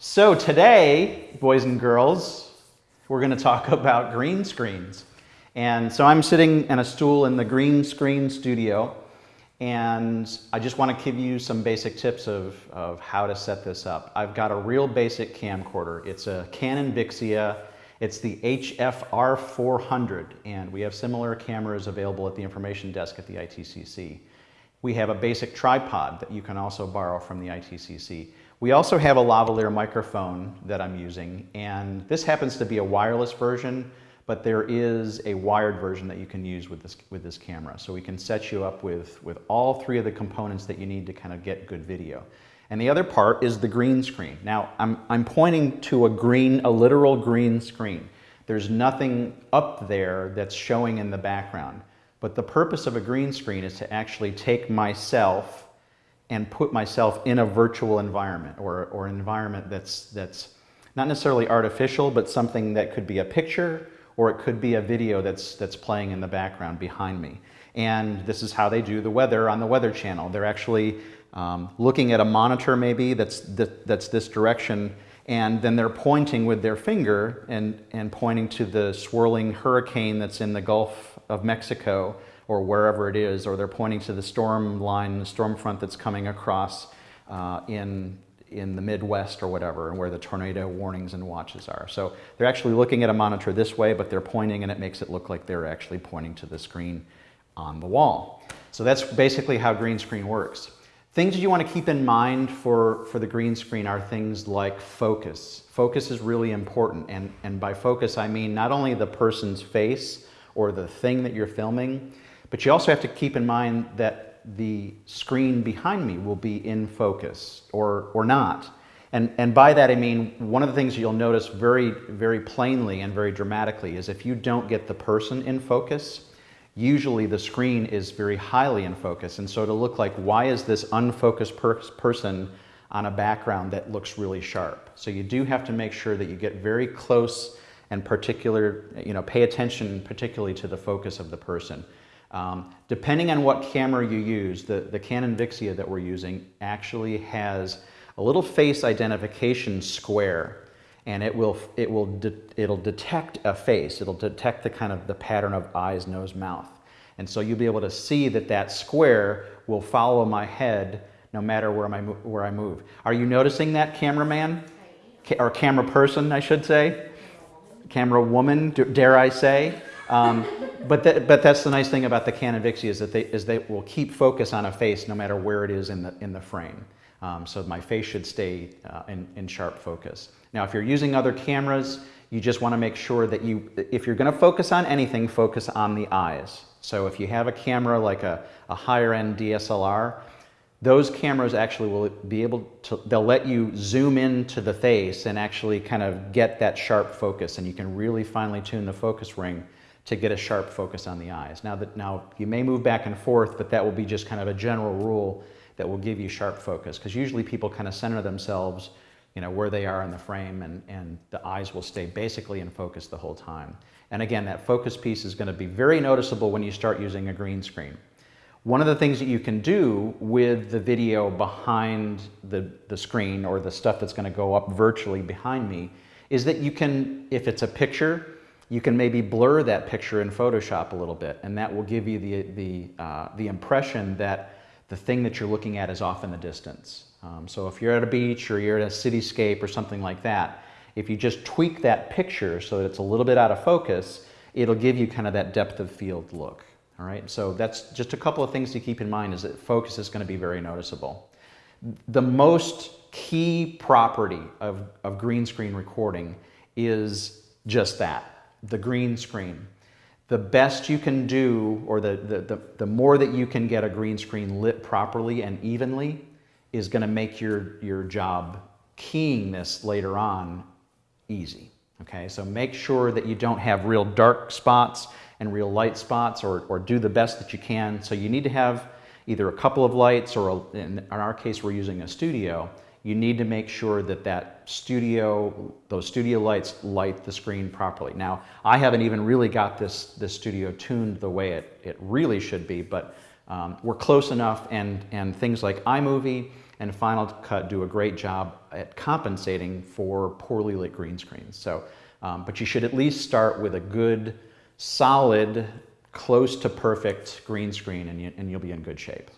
So today, boys and girls, we're going to talk about green screens. And so I'm sitting in a stool in the green screen studio and I just want to give you some basic tips of, of how to set this up. I've got a real basic camcorder. It's a Canon Vixia. It's the HFR 400 and we have similar cameras available at the information desk at the ITCC. We have a basic tripod that you can also borrow from the ITCC. We also have a lavalier microphone that I'm using, and this happens to be a wireless version, but there is a wired version that you can use with this, with this camera. So we can set you up with, with all three of the components that you need to kind of get good video. And the other part is the green screen. Now, I'm, I'm pointing to a green, a literal green screen. There's nothing up there that's showing in the background. But the purpose of a green screen is to actually take myself and put myself in a virtual environment or, or an environment that's, that's not necessarily artificial, but something that could be a picture or it could be a video that's, that's playing in the background behind me. And this is how they do the weather on the Weather Channel. They're actually um, looking at a monitor maybe that's, th that's this direction and then they're pointing with their finger and, and pointing to the swirling hurricane that's in the Gulf of Mexico or wherever it is, or they're pointing to the storm line, the storm front that's coming across uh, in, in the Midwest or whatever, and where the tornado warnings and watches are. So they're actually looking at a monitor this way, but they're pointing and it makes it look like they're actually pointing to the screen on the wall. So that's basically how green screen works. Things you want to keep in mind for, for the green screen are things like focus. Focus is really important, and, and by focus I mean not only the person's face or the thing that you're filming, but you also have to keep in mind that the screen behind me will be in focus or, or not. And, and by that I mean, one of the things you'll notice very, very plainly and very dramatically is if you don't get the person in focus, usually the screen is very highly in focus. And so to look like, why is this unfocused per person on a background that looks really sharp? So you do have to make sure that you get very close and particular, you know, pay attention particularly to the focus of the person. Um, depending on what camera you use, the, the Canon Vixia that we're using actually has a little face identification square and it will, it will de it'll detect a face. It'll detect the kind of the pattern of eyes, nose, mouth. And so you'll be able to see that that square will follow my head no matter where, my, where I move. Are you noticing that, cameraman? Or camera person, I should say? Camera woman, dare I say? Um, but, but that's the nice thing about the Canon Vixia is that they, is they will keep focus on a face no matter where it is in the, in the frame. Um, so my face should stay uh, in, in sharp focus. Now, if you're using other cameras, you just want to make sure that you, if you're going to focus on anything, focus on the eyes. So if you have a camera like a, a higher end DSLR, those cameras actually will be able to, they'll let you zoom into the face and actually kind of get that sharp focus and you can really finely tune the focus ring to get a sharp focus on the eyes. Now, that, now you may move back and forth, but that will be just kind of a general rule that will give you sharp focus because usually people kind of center themselves you know, where they are in the frame and, and the eyes will stay basically in focus the whole time. And again, that focus piece is going to be very noticeable when you start using a green screen. One of the things that you can do with the video behind the, the screen or the stuff that's going to go up virtually behind me is that you can, if it's a picture, you can maybe blur that picture in Photoshop a little bit, and that will give you the, the, uh, the impression that the thing that you're looking at is off in the distance. Um, so if you're at a beach or you're at a cityscape or something like that, if you just tweak that picture so that it's a little bit out of focus, it'll give you kind of that depth of field look. All right, so that's just a couple of things to keep in mind is that focus is going to be very noticeable. The most key property of, of green screen recording is just that, the green screen. The best you can do, or the, the, the, the more that you can get a green screen lit properly and evenly, is going to make your, your job keying this later on easy. Okay, so make sure that you don't have real dark spots and real light spots or, or do the best that you can. So you need to have either a couple of lights or a, in our case we're using a studio you need to make sure that that studio, those studio lights light the screen properly. Now, I haven't even really got this, this studio tuned the way it, it really should be, but um, we're close enough and, and things like iMovie and Final Cut do a great job at compensating for poorly lit green screens. So, um, but you should at least start with a good, solid, close to perfect green screen and, you, and you'll be in good shape.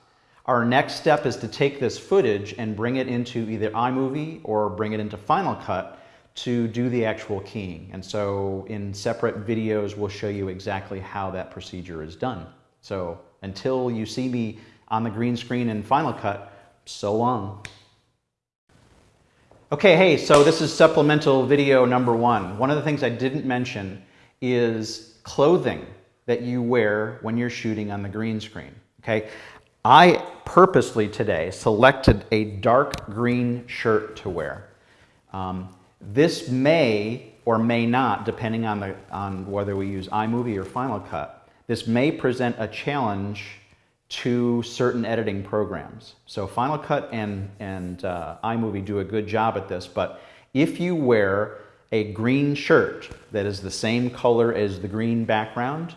Our next step is to take this footage and bring it into either iMovie or bring it into Final Cut to do the actual keying. And so in separate videos, we'll show you exactly how that procedure is done. So until you see me on the green screen in Final Cut, so long. Okay, hey, so this is supplemental video number one. One of the things I didn't mention is clothing that you wear when you're shooting on the green screen, okay? I purposely today selected a dark green shirt to wear. Um, this may or may not, depending on, the, on whether we use iMovie or Final Cut, this may present a challenge to certain editing programs. So Final Cut and, and uh, iMovie do a good job at this, but if you wear a green shirt that is the same color as the green background,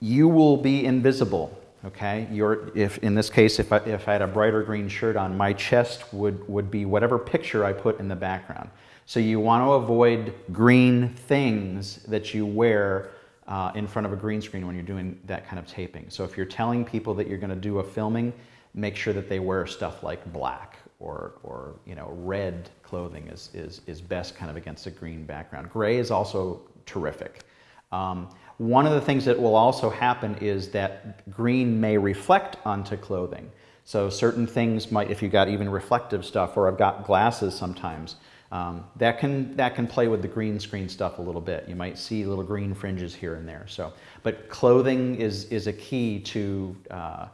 you will be invisible okay? Your, if, in this case, if I, if I had a brighter green shirt on, my chest would, would be whatever picture I put in the background. So you want to avoid green things that you wear uh, in front of a green screen when you're doing that kind of taping. So if you're telling people that you're going to do a filming, make sure that they wear stuff like black or, or you know, red clothing is, is, is best kind of against a green background. Gray is also terrific. Um, one of the things that will also happen is that green may reflect onto clothing. So certain things might, if you got even reflective stuff, or I've got glasses sometimes, um, that can that can play with the green screen stuff a little bit. You might see little green fringes here and there. So, but clothing is is a key to uh,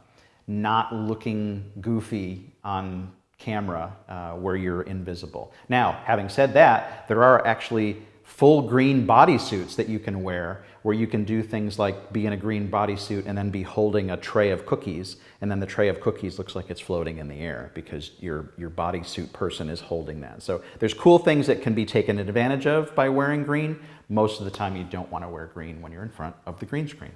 not looking goofy on camera uh, where you're invisible. Now, having said that, there are actually full green bodysuits that you can wear where you can do things like be in a green bodysuit and then be holding a tray of cookies and then the tray of cookies looks like it's floating in the air because your, your bodysuit person is holding that. So there's cool things that can be taken advantage of by wearing green. Most of the time you don't want to wear green when you're in front of the green screen.